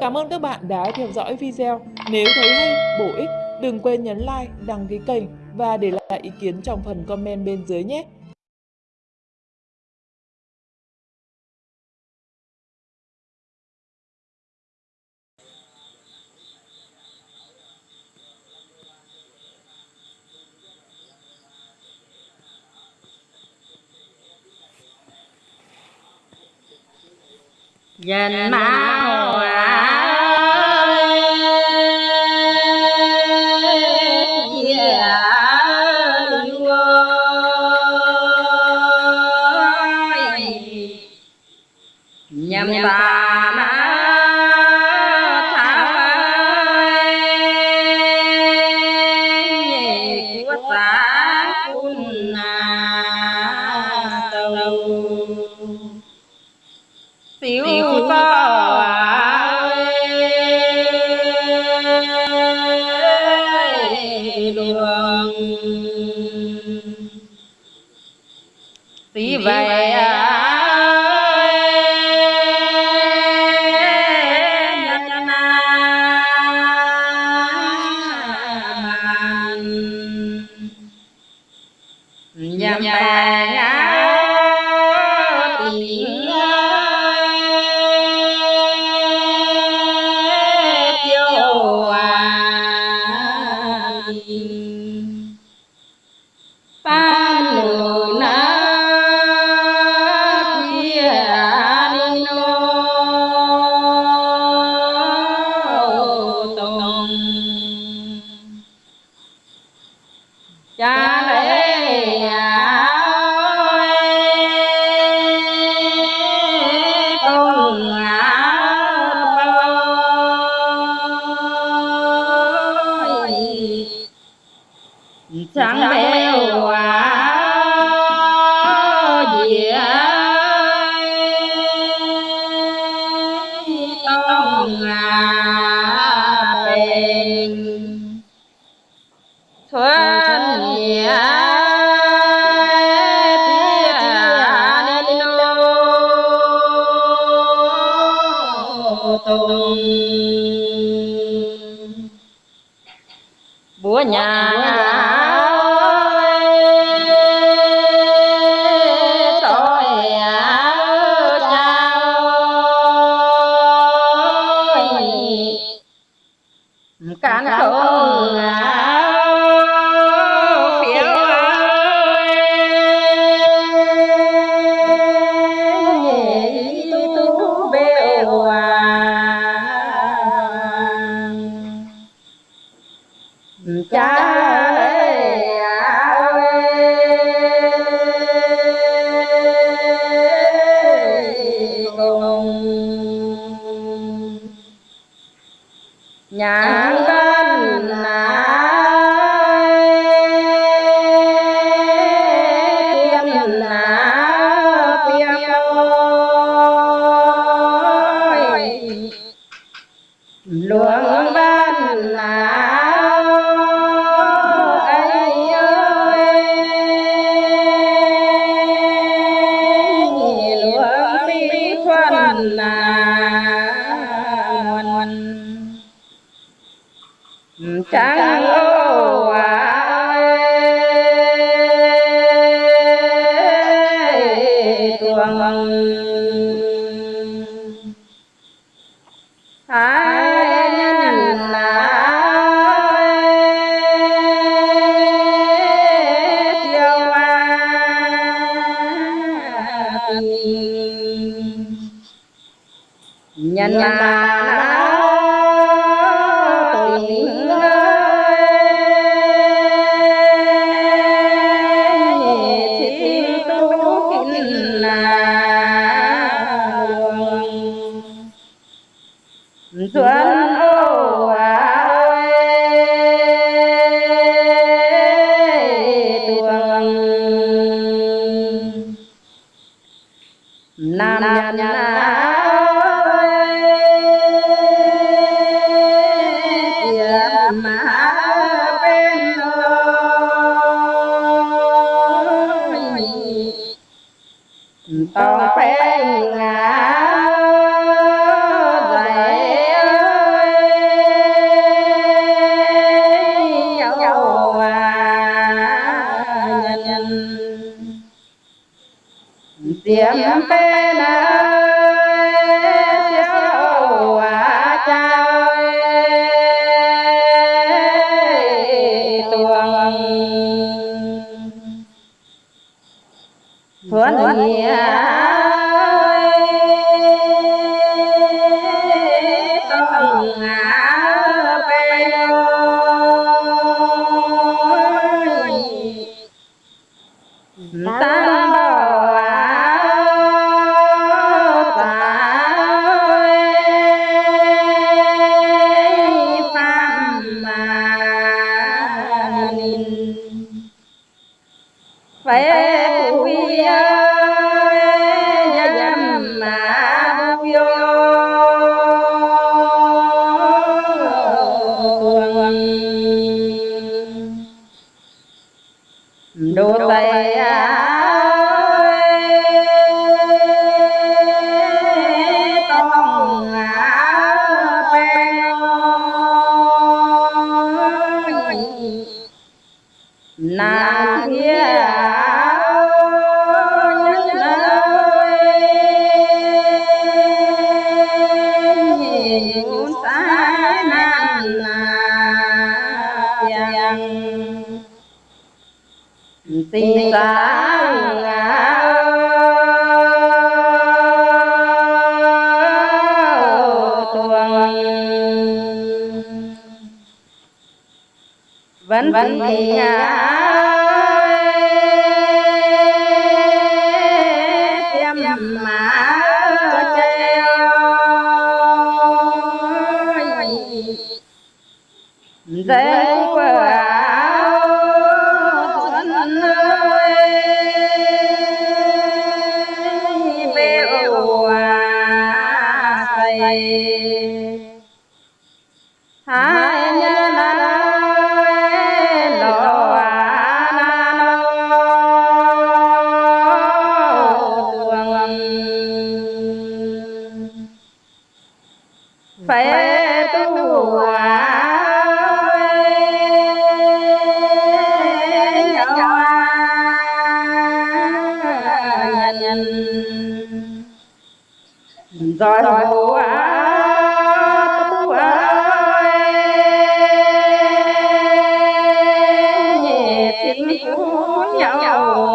Cảm ơn các bạn đã theo dõi video. Nếu thấy hay, bổ ích, đừng quên nhấn like, đăng ký kênh và để lại ý kiến trong phần comment bên dưới nhé. dần mã 你。Na Oh.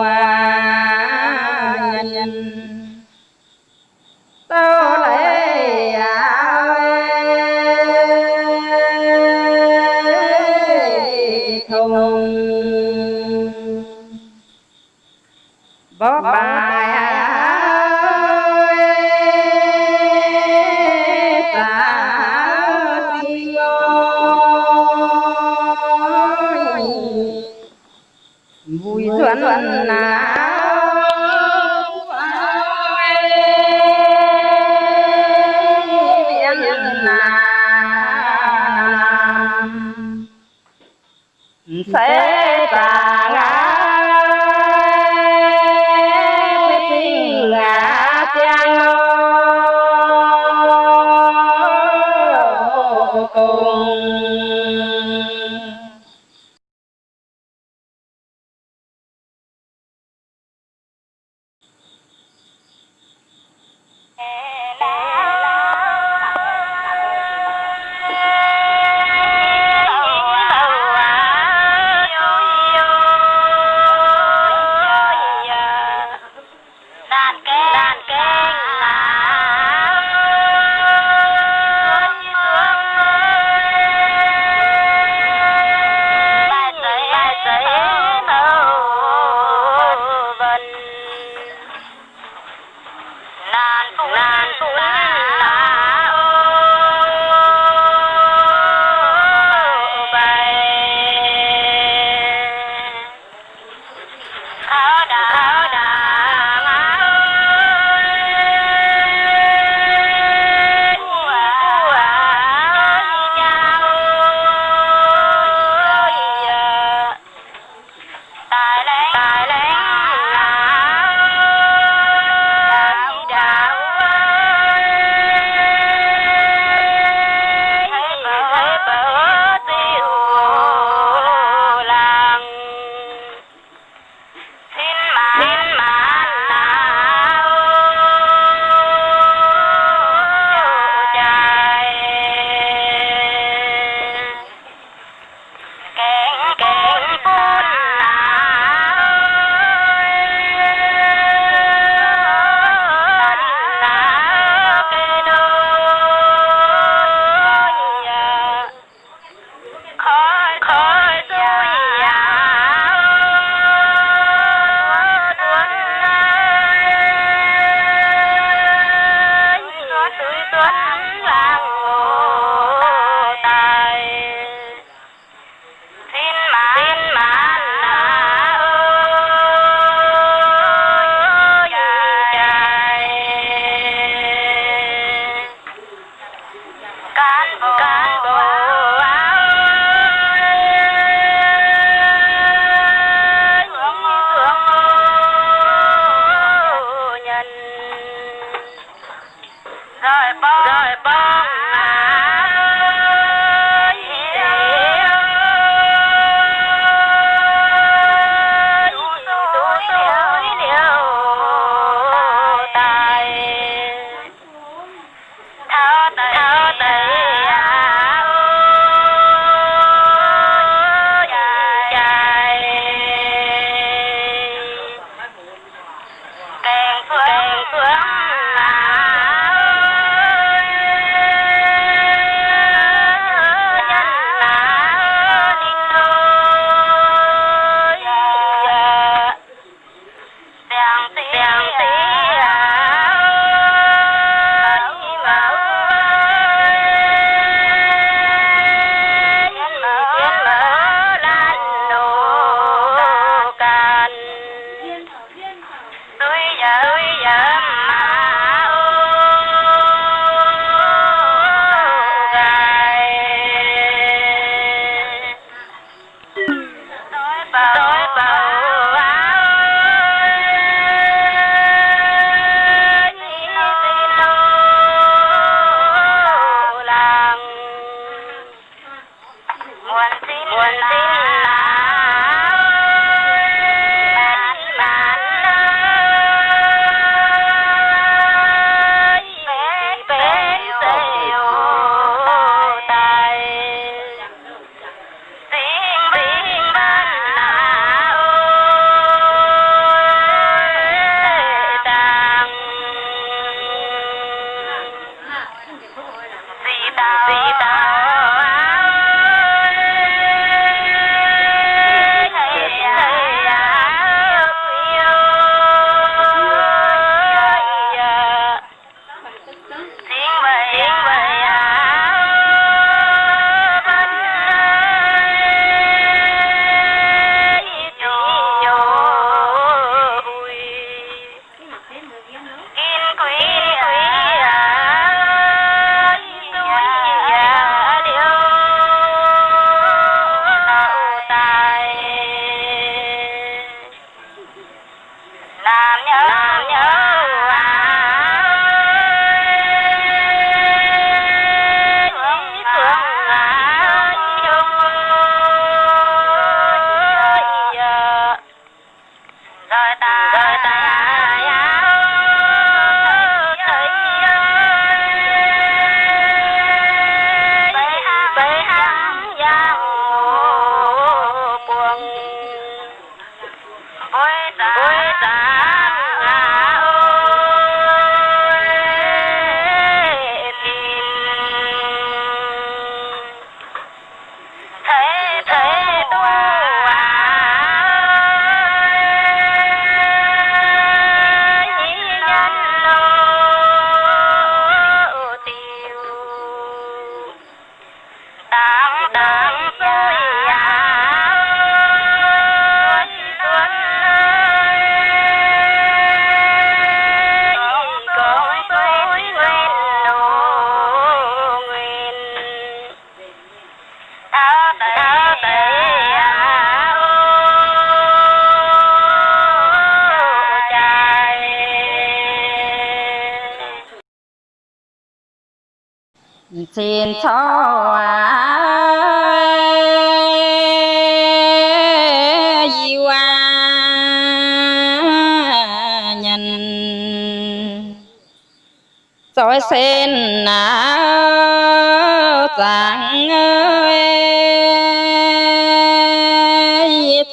ngàn tuổi đặng ơi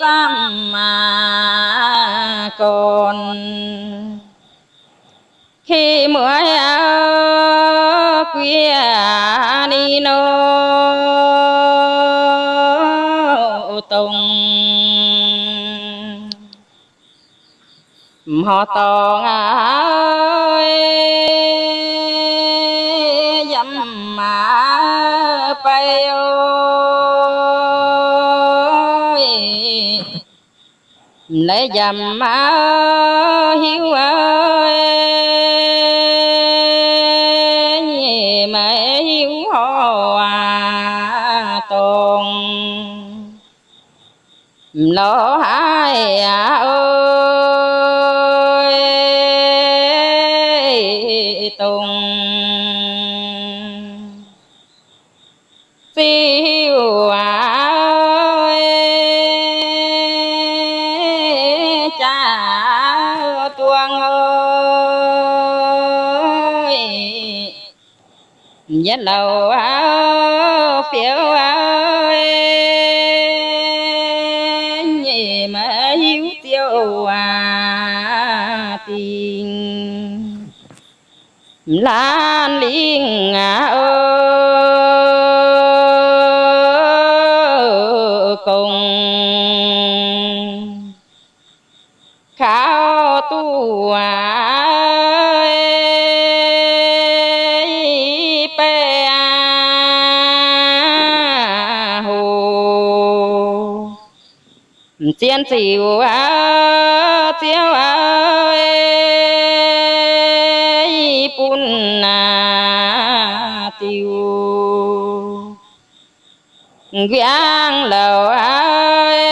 tâm mà còn. Khi mưa khuya đi nô tùng. Họ to ngã bay ơi lấy dầm má hiếu ơi mẹ hiếu hòa à, tồn lỗ hai à ơi nhất lầu áo phiếu ơi nhị mà hiếu tiêu à tình. Lan liên à ơi. Chiến diệu á tiêu ơi pun na tiêu. Giang lầu ơi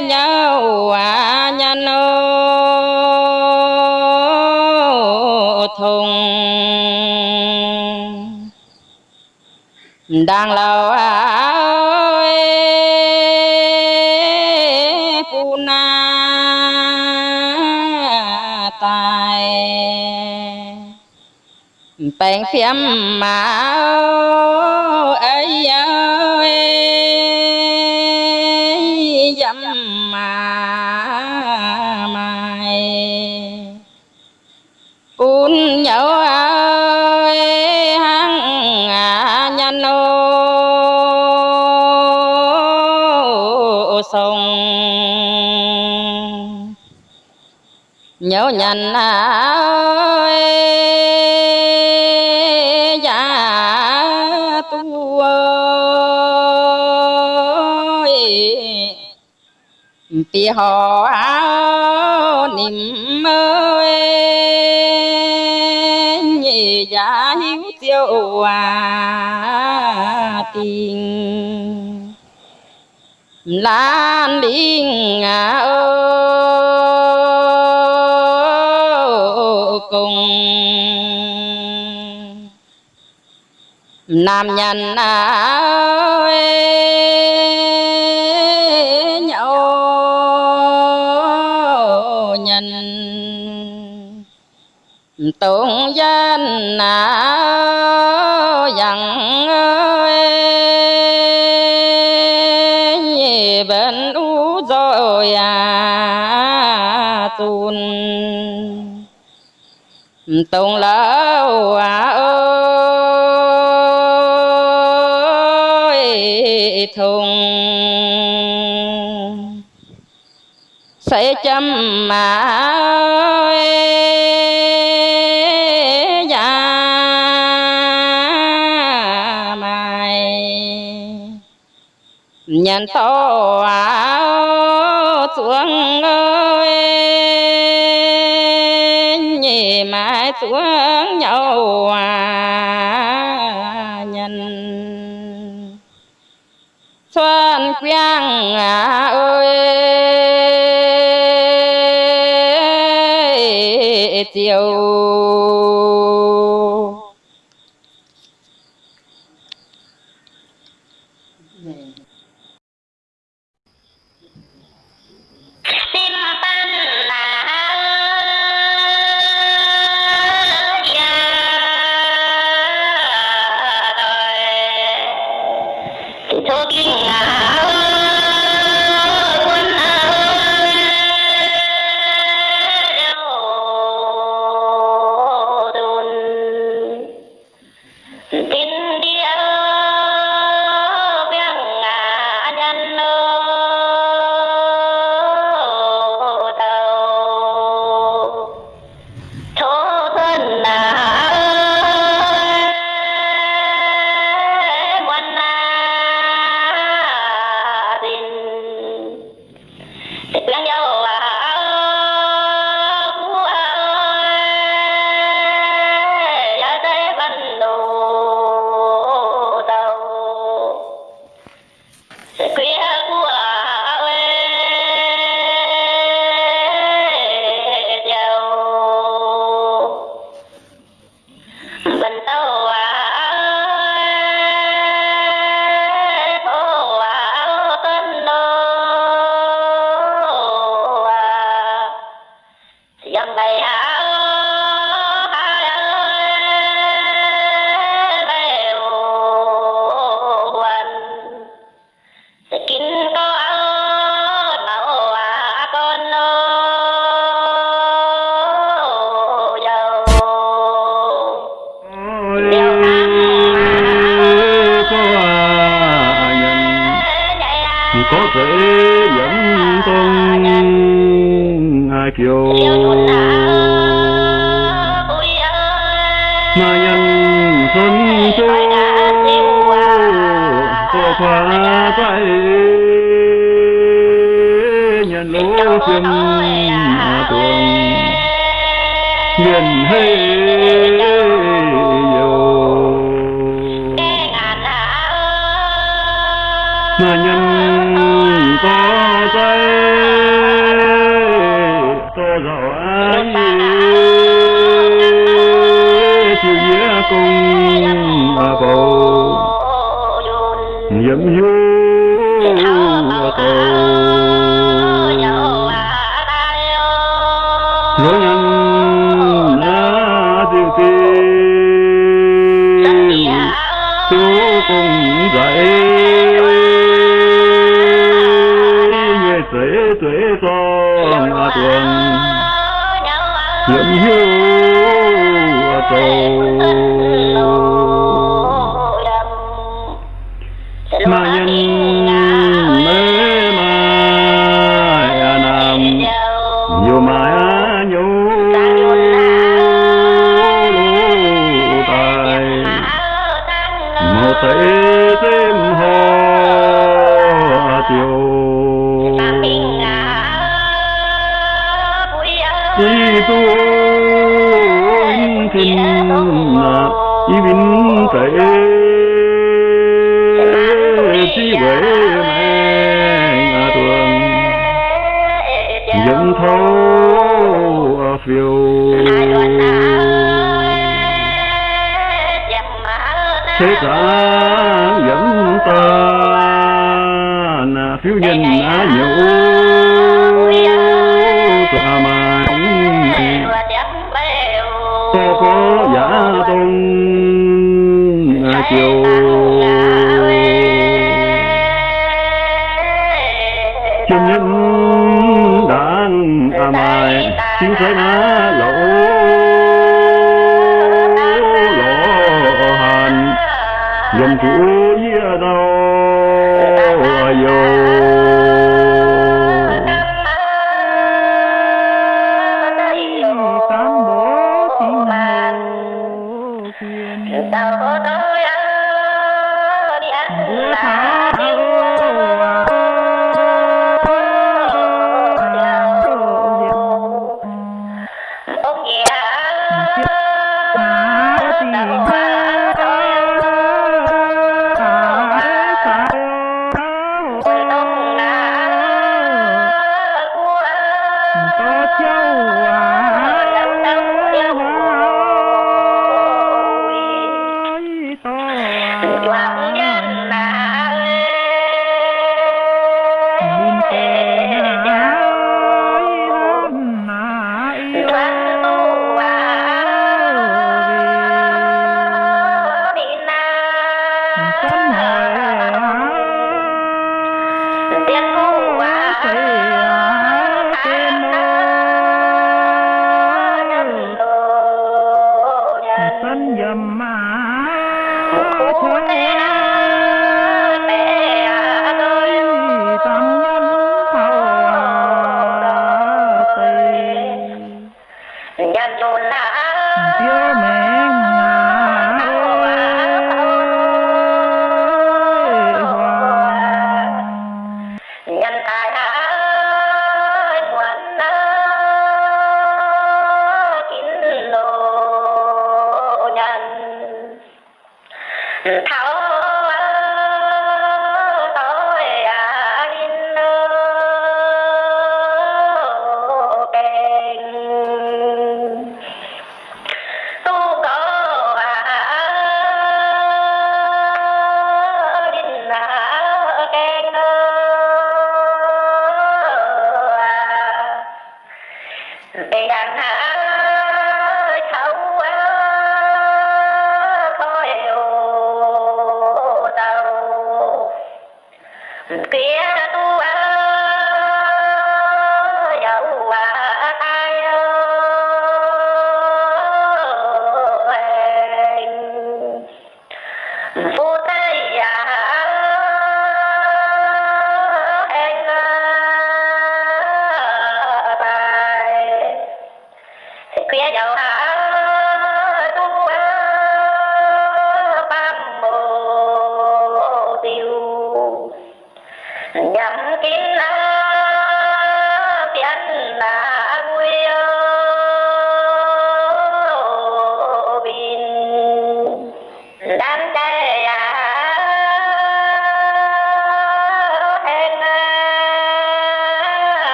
nhau à nhân ô thùng. Đang lầu ơi bèn phiếm mà ấy ơi dâm mà mày. Cún nhớ ơi hăng à nhân ô sông. Nhớ nhận ơi tì họ áo niệm ơi e, nhị giá hiếu tiêu à tình. Lan điên à ô cùng. Nam nhân à ơi tượng danh nào dặn ơi? Bên u rồi à tuôn tùng lâu à ơi, thùng. Sẽ chăm mà nhận to áo xuống ơi nhị mãi xuống nhau à nhân. Xuân quang à ơi chiều theo trường tuồng miền hay nhiều mà nhân có tay tô giàu ái chịu nghĩa cùng mà bầu. nhiễm du cầu. Rolling love you. Thế ta dẫn ta. Là phiếu nhân á nhiều ta à mà chính giới na lỗ lỗ hàn dân chủ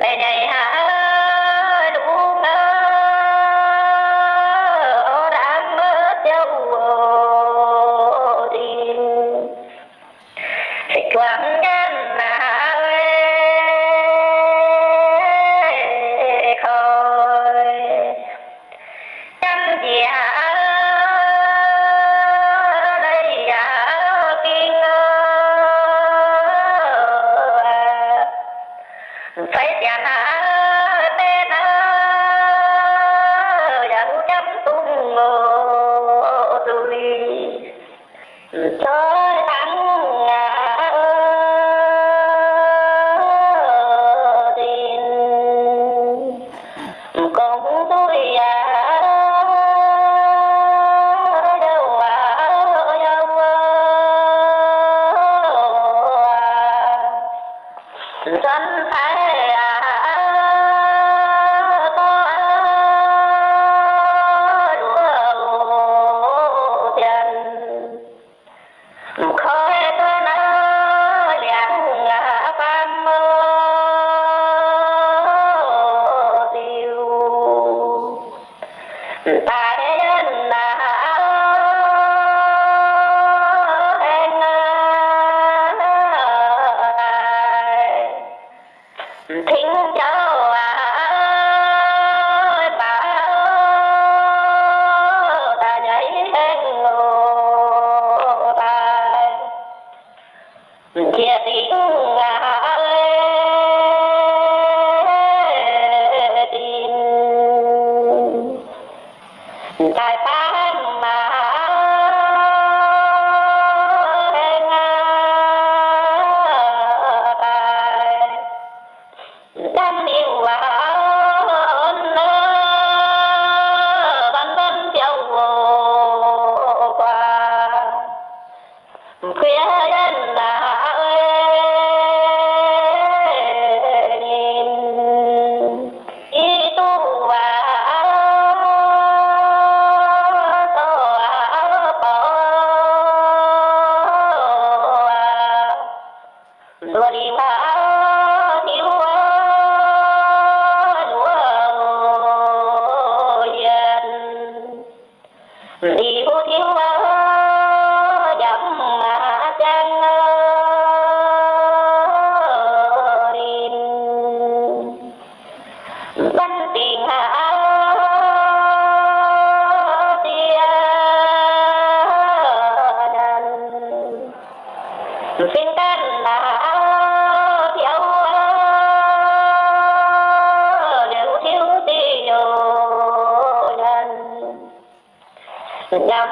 tê đây hạ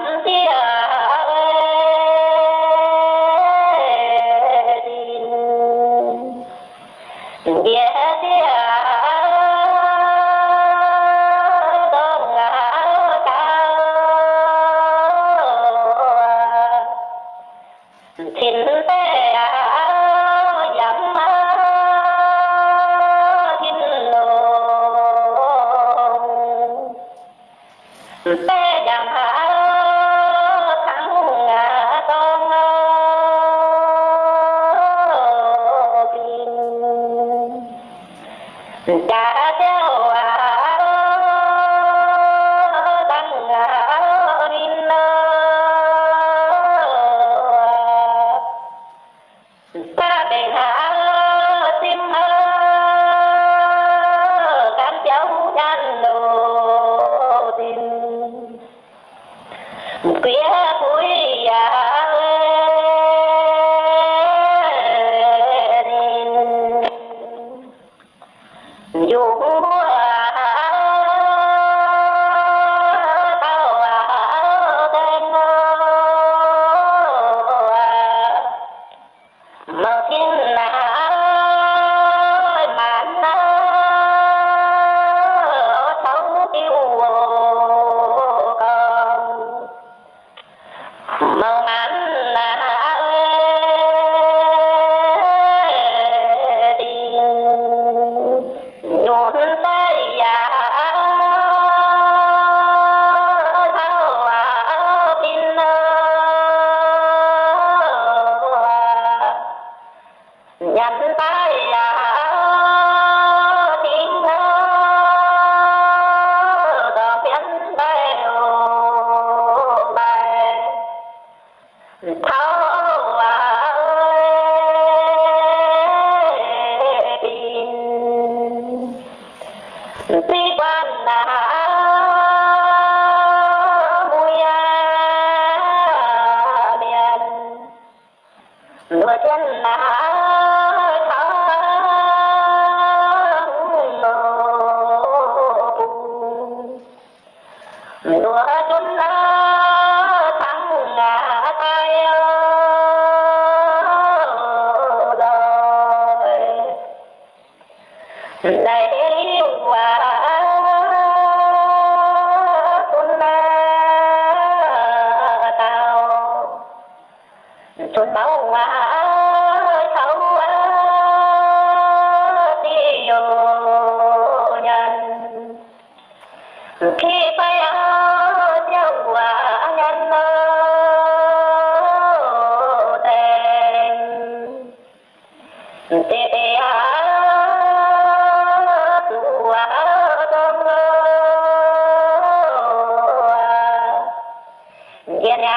nhắm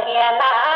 Mariana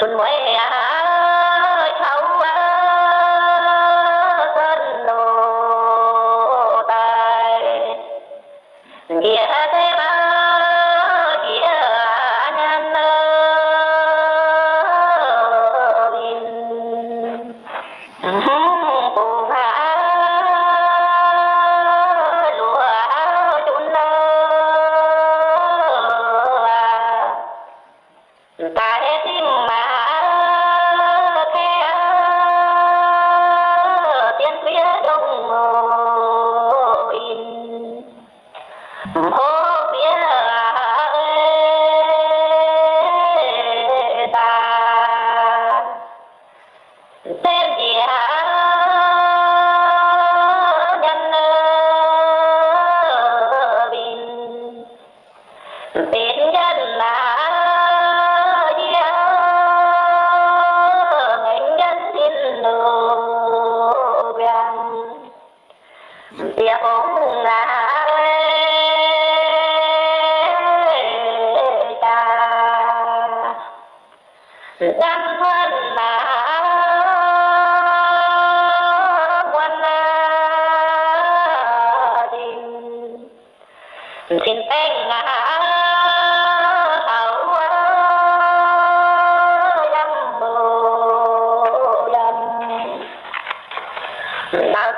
xuân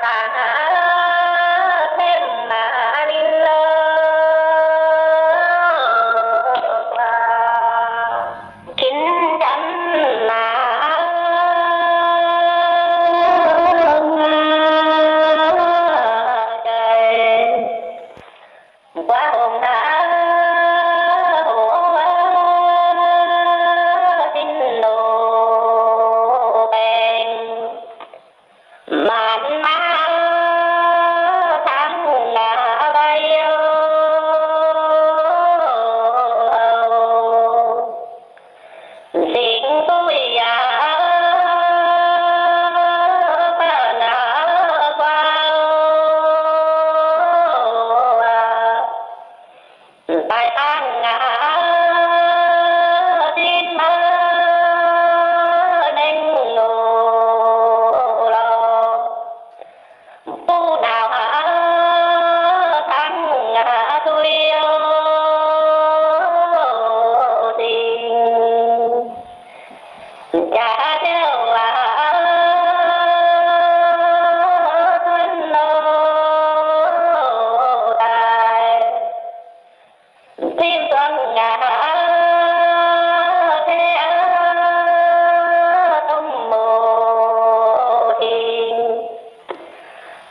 Bye.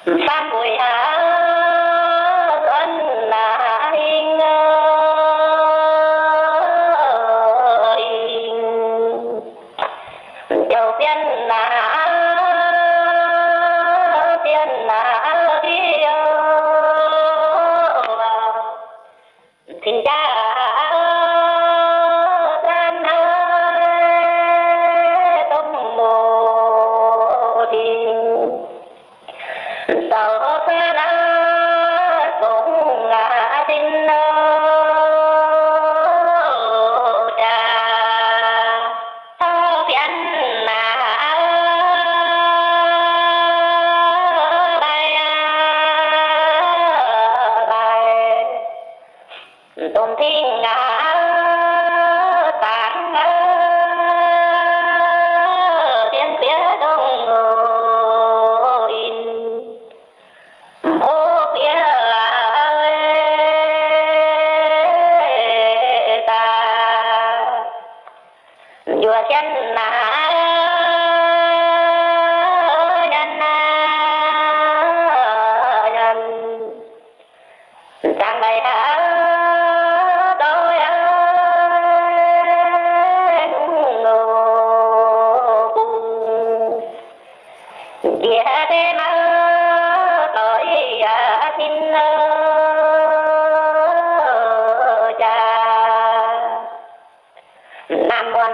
三发给啊。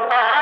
Nam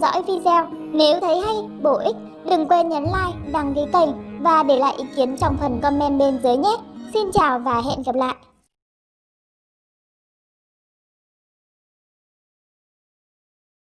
theo dõi video. Nếu thấy hay, bổ ích, đừng quên nhấn like, đăng ký kênh và để lại ý kiến trong phần comment bên dưới nhé. Xin chào và hẹn gặp lại.